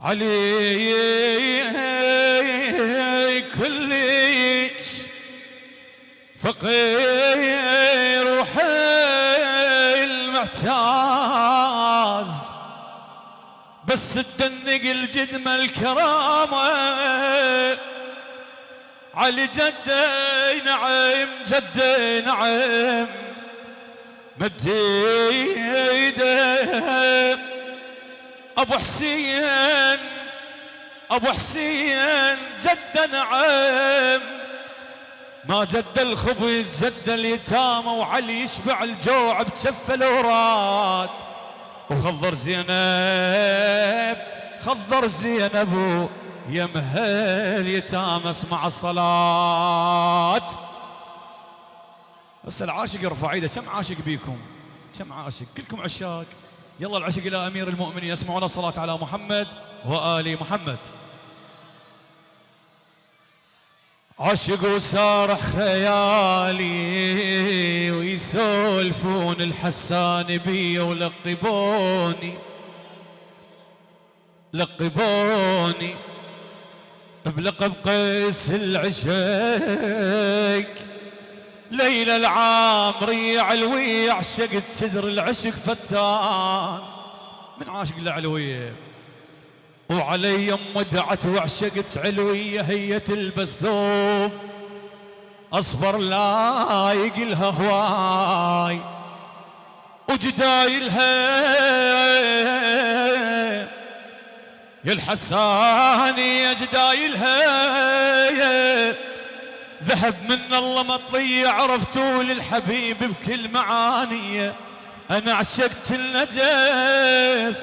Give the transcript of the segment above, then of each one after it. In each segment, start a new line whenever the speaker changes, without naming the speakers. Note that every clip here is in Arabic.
علي كلش فقير وحيل محتاز بس تدنق الجدمة الكرامة. علي جدي نعم جدي نعم مدي أبو حسين أبو حسين جد نعم ما جد الخبز جد اليتامى وعلي يشبع الجوع بجف الأوراد. وخضر زينب خضر زينب يا مهل يتامى اسمع الصلاة. بس العاشق يرفع إيده كم عاشق بيكم؟ كم عاشق؟ كلكم عشاق. يلا العشق إلى أمير المؤمنين يسمعون الصلاة على محمد وآل محمد. عشق وسارح خيالي ويسولفون الحسان بي ولقبوني لقبوني بلقب قيس العشق. ليلى العامري علوي عشقت تدري العشق فتان. من عاشق العلويه وعلي ام دعت وعشقت علوية هي تلبس ثوب اصفر لايق لها هواي. وجدايلها يا الحساني يا جدايلها ذهب من الله مطية عرفتوا للحبيب بكل معانيه. أنا عشقت النجف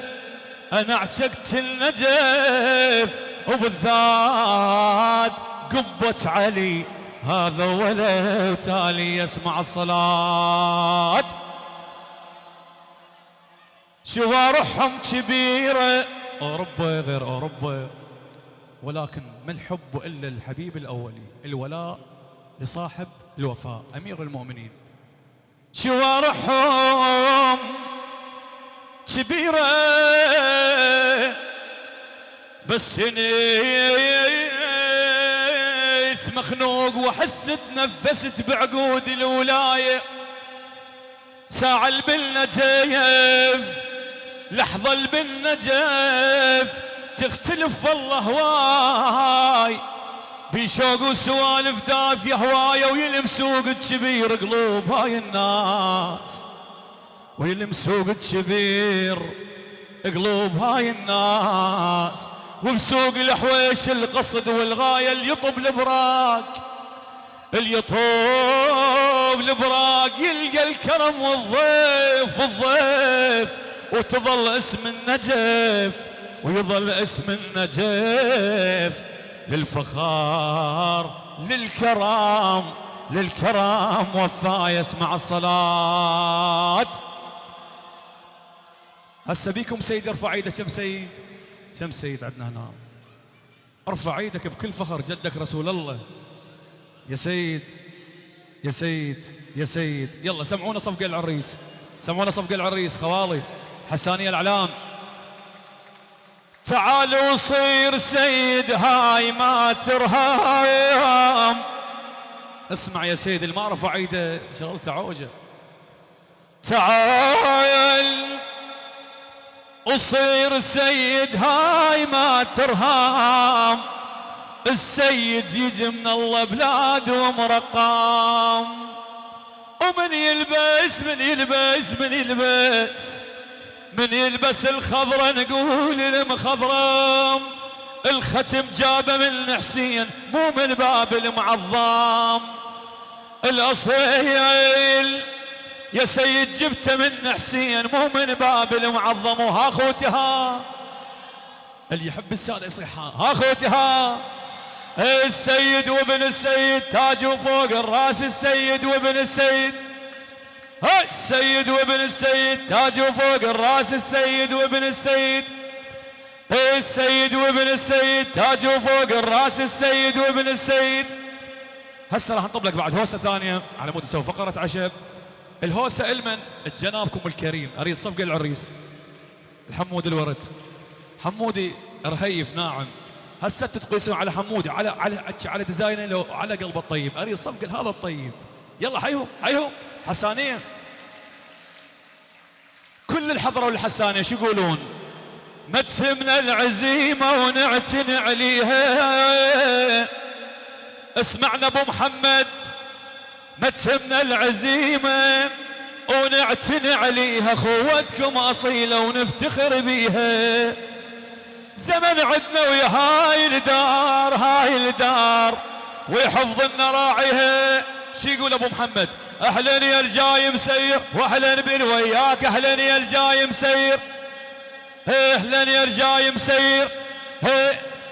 أنا عشقت النجف. وبالذات قبة علي هذا ولا تالي يسمع الصلاة. شوارحهم كبيرة. أوروبا غير أوروبا ولكن ما الحب إلا الحبيب الأولي الولاء. لصاحب الوفاء أمير المؤمنين. شوارحهم كبيرة بس نيت مخنوق وحست نفست بعقود الولاية. ساعة البالنجيف لحظة البالنجيف تختلف والله هواي بشوق وسوالف دافية هواية ويلم سوق الكبير قلوب هاي الناس. ويلم سوق الكبير قلوب هاي الناس. وبسوق الحويش القصد والغاية اللي يطب البراق. اللي يطوب البراق يلقى الكرم والضيف والضيف وتظل اسم النجف ويظل اسم النجف. للفخار للكرام للكرام وفا يسمع الصلاة. هسه بيكم سيد ارفع ايده كم سيد؟ كم سيد عندنا هنا؟ ارفع إيدك بكل فخر جدك رسول الله. يا سيد يا سيد يا سيد. يلا سمعونا صفقة العريس. سمعونا صفقة العريس. خوالي حسانية الأعلام. تعال وصير سيد هاي ما ترهام اسمع يا سيد اللي ما رفع إيده شغلته عوجة. تعال وصير سيد هاي ما ترهام السيد يجي من الله بلاد ومرقام. ومن يلبس من يلبس من يلبس. من يلبس الخضرة نقول المخضرم الختم جابه من حسين مو من باب المعظم. الأصيل يا سيد جبته من حسين مو من باب المعظم. وها خوتي ها اللي يحب السادة يصيح ها خوتي ها السيد وابن السيد تاج فوق الراس السيد وابن السيد. ها السيد وابن السيد تاج فوق الراس السيد وابن السيد. السيد وابن السيد تاج فوق الراس السيد وابن السيد. هسه راح نطب لك بعد هوسة ثانية على مود نسوي فقرة عشب الهوسة المن جنابكم الكريم أريد صفقة العريس الحمود الورد. حمودي رهيف ناعم. هسه تقيسون على حمودي على على على ديزاينه لو على قلبه الطيب. أريد صفق هذا الطيب. يلا حيهم حيهم حسانيه كل الحضره والحسانيه شو يقولون؟ ما تهمنا العزيمة ونعتني عليها. اسمعنا أبو محمد. ما تهمنا العزيمة ونعتني عليها. خوتكم أصيلة ونفتخر بيها. زمن عدنا ويا هاي الدار هاي الدار ويحفظ لنا راعيها. شو يقول أبو محمد؟ أهلا يا الجاي مسير واهلا بالوياك أهلا يا الجاي مسير. أهلا يا الجاي مسير.